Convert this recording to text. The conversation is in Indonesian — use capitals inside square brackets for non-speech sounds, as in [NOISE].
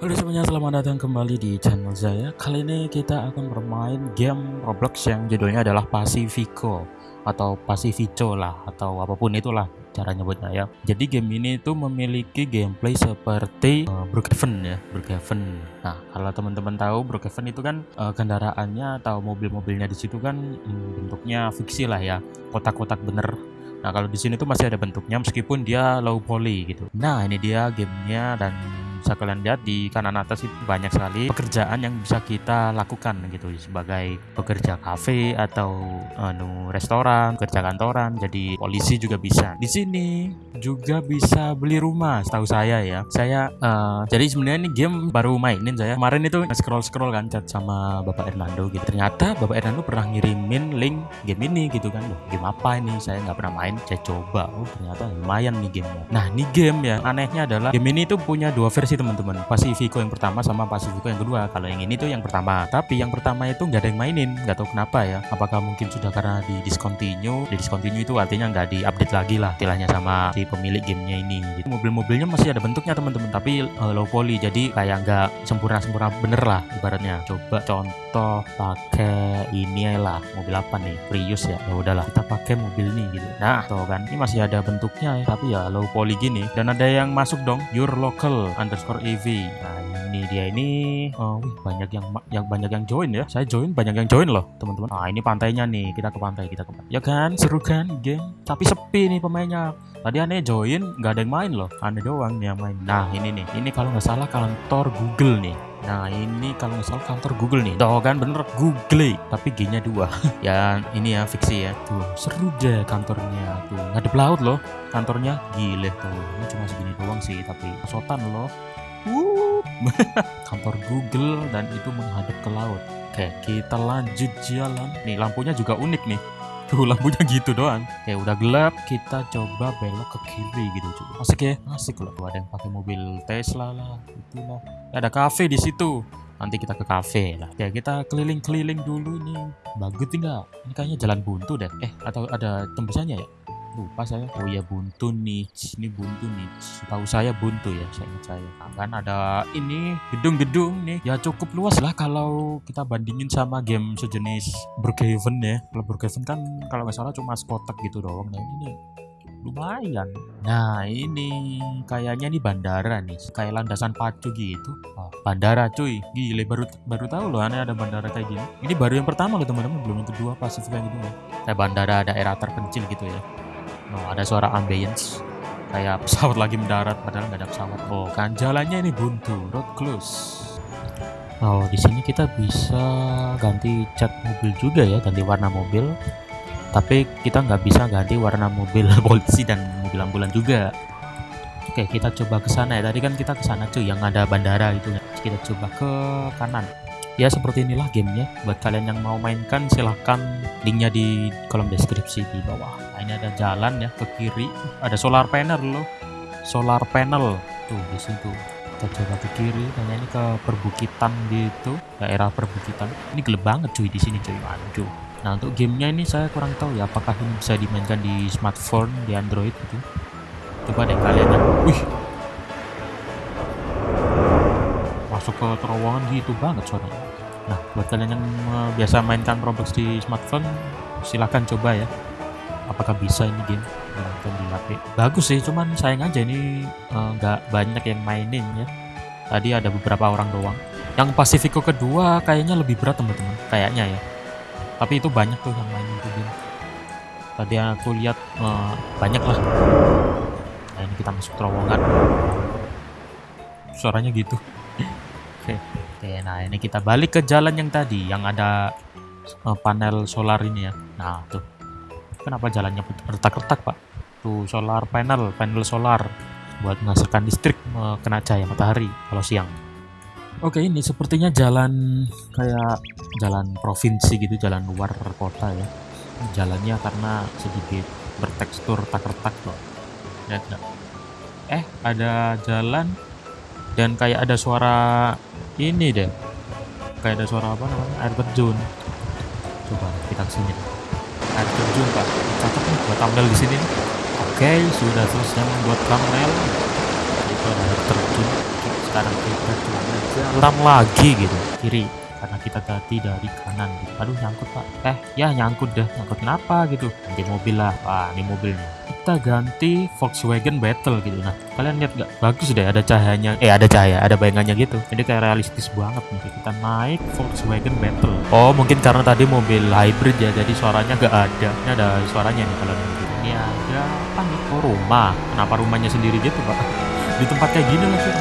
Halo semuanya, selamat datang kembali di channel saya. Kali ini kita akan bermain game Roblox yang judulnya adalah Pacifico atau Pacifico lah atau apa pun itulah cara nyebutnya ya. Jadi game ini itu memiliki gameplay seperti uh, Brookhaven ya, Brookhaven. Nah, kalau teman-teman tahu Brookhaven itu kan uh, kendaraannya atau mobil-mobilnya di situ kan hmm, bentuknya fiksi lah ya, kotak-kotak bener Nah kalau di sini tuh masih ada bentuknya meskipun dia low poly gitu. Nah ini dia gamenya dan bisa kalian lihat di kanan atas itu banyak sekali pekerjaan yang bisa kita lakukan gitu sebagai pekerja kafe atau anu restoran, pekerja kantoran, jadi polisi juga bisa. Di sini juga bisa beli rumah, setahu saya ya. Saya uh, jadi sebenarnya ini game baru mainin saya. Kemarin itu scroll scroll kan chat sama Bapak Hernando gitu. Ternyata Bapak Hernando pernah ngirimin link game ini gitu kan. Loh, game apa ini? Saya nggak pernah main. Saya coba. Oh ternyata lumayan nih gamenya. Nah ini game ya. Anehnya adalah game ini tuh punya dua versi teman-teman. Pacifico yang pertama sama Pacifico yang kedua. Kalau yang ini tuh yang pertama. Tapi yang pertama itu nggak ada yang mainin. Nggak tahu kenapa ya. Apakah mungkin sudah karena di discontinue? Di discontinue itu artinya nggak di update lagi lah istilahnya sama si pemilik gamenya ini gitu. mobil-mobilnya masih ada bentuknya teman-teman. Tapi uh, low poly. Jadi kayak nggak sempurna-sempurna bener lah ibaratnya. Coba contoh pakai ini lah. Mobil apa nih? Prius ya? Ya udahlah kita pakai mobil ini gitu. Nah tuh kan. Ini masih ada bentuknya ya. Tapi ya low poly gini. Dan ada yang masuk dong. Your local under underscore EV. Nah ini dia ini, oh, wih, banyak yang yang banyak yang join ya. Saya join banyak yang join loh teman-teman. Nah ini pantainya nih, kita ke pantai kita ke pantai. Ya kan, seru kan game. Tapi sepi nih pemainnya. Tadi aneh join, nggak ada yang main loh. Aneh doang nih yang main. Nah ini nih, ini kalau nggak salah kantor Google nih. Nah ini kalau nggak salah kantor Google nih. Tuh kan bener Google, tapi G-nya dua. [LAUGHS] ya ini ya fiksi ya. Tuh seru deh kantornya. Tuh ngadep laut loh kantornya. Gile tuh. Ini cuma segini doang sih, tapi sotan loh. [LAUGHS] kantor Google dan itu menghadap ke laut. Oke, kita lanjut jalan. Nih, lampunya juga unik nih. Tuh, lampunya gitu doang. Oke, udah gelap, kita coba belok ke kiri gitu. Coba. Asik ya? Asik loh. Tuh, ada yang pakai mobil Tesla lah, itulah. Ada cafe di situ. Nanti kita ke cafe lah. Ya, kita keliling-keliling dulu nih. Bagus tidak? Ini kayaknya jalan buntu deh. Eh, atau ada tembusannya ya? Lupa saya. Oh ya buntu nih ini buntu nih tahu saya buntu ya saya ingat saya. Nah, kan ada ini gedung-gedung nih. Ya cukup luas lah kalau kita bandingin sama game sejenis Brookhaven ya. Kalau Brookhaven kan kalau nggak salah cuma kotak gitu doang. Nah ini lumayan. Nah ini kayaknya nih bandara nih. Kayak landasan pacu gitu. Oh, bandara cuy. Gile baru baru tahu loh aneh ada bandara kayak gini. Ini baru yang pertama loh teman-teman. Belum yang kedua Pasifik kayak gitu ya kayak bandara daerah terpencil gitu ya Oh, ada suara ambience kayak pesawat lagi mendarat padahal nggak ada pesawat. Oh, kan jalannya ini buntu, road close. Oh, di sini kita bisa ganti cat mobil juga ya, ganti warna mobil. Tapi kita nggak bisa ganti warna mobil [LAUGHS] polisi dan mobil ambulan juga. Oke, kita coba ke sana ya. Tadi kan kita ke sana cuy, yang ada bandara itu. Kita coba ke kanan. Ya seperti inilah gamenya. Buat kalian yang mau mainkan silahkan linknya di kolom deskripsi di bawah. Nah, ini ada jalan ya ke kiri. Ada solar panel loh. Solar panel. Tuh di situ. Kita coba ke kiri dan ini ke perbukitan gitu. Daerah perbukitan. Ini gelap banget cuy di sini cuy. Aduh nah untuk gamenya ini saya kurang tahu ya apakah ini bisa dimainkan di smartphone di android gitu. Coba deh kalian ya. Wih masuk ke terowongan gitu banget suaranya. Nah buat kalian yang eh, biasa mainkan Roblox di smartphone silahkan coba ya. Apakah bisa ini game? Nonton di HP bagus sih cuman sayang aja ini eh, nggak uh, banyak yang mainin ya. Tadi ada beberapa orang doang. Yang Pacifico kedua kayaknya lebih berat teman-teman. Kayaknya ya. Tapi itu banyak tuh yang mainin itu game. Tadi aku lihat uh, banyak lah. Nah ini kita masuk terowongan. Suaranya gitu oke oke nah ini kita balik ke jalan yang tadi yang ada uh, panel solar ini ya nah tuh Kenapa jalannya retak-retak pak? Tuh solar panel, panel solar buat menghasilkan listrik kena cahaya matahari kalau siang. Oke ini sepertinya jalan kayak jalan provinsi gitu, jalan luar kota ya. Jalannya karena sedikit bertekstur retak-retak loh. Lihat nggak? Eh ada jalan dan kayak ada suara ini deh. Kayak ada suara apa namanya? Air terjun. Coba kita ke sini air terjun pak. Cocok nih buat thumbnail di sini oke sudah selesai membuat thumbnail. Itu ada air terjun. Sekarang kita jalan lagi gitu. Kiri karena kita tadi dari kanan gitu. aduh nyangkut pak. Eh ya nyangkut dah nyangkut kenapa gitu? Ganti mobil lah. Wah ini mobilnya kita ganti Volkswagen Battle gitu. Nah kalian lihat gak bagus deh ada cahayanya. Eh ada cahaya ada bayangannya gitu. Ini kayak realistis banget nih kita naik Volkswagen Battle. Oh mungkin karena tadi mobil hybrid ya jadi suaranya gak ada. Ini ada suaranya nih kalau gitu ini ada apa nih? Oh rumah. Kenapa rumahnya sendiri gitu pak? [LAUGHS] Di tempat kayak gini lah sih